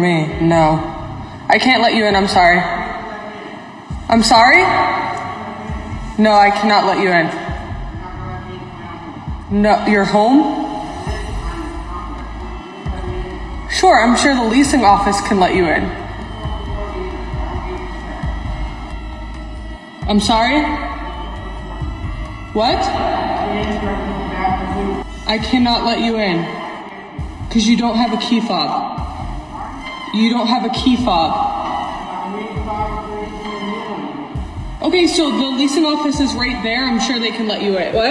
me. No. I can't let you in. I'm sorry. I'm sorry? No, I cannot let you in. No, you're home? Sure, I'm sure the leasing office can let you in. I'm sorry? What? I cannot let you in because you don't have a key fob. You don't have a key fob. Okay, so the leasing office is right there. I'm sure they can let you in. What?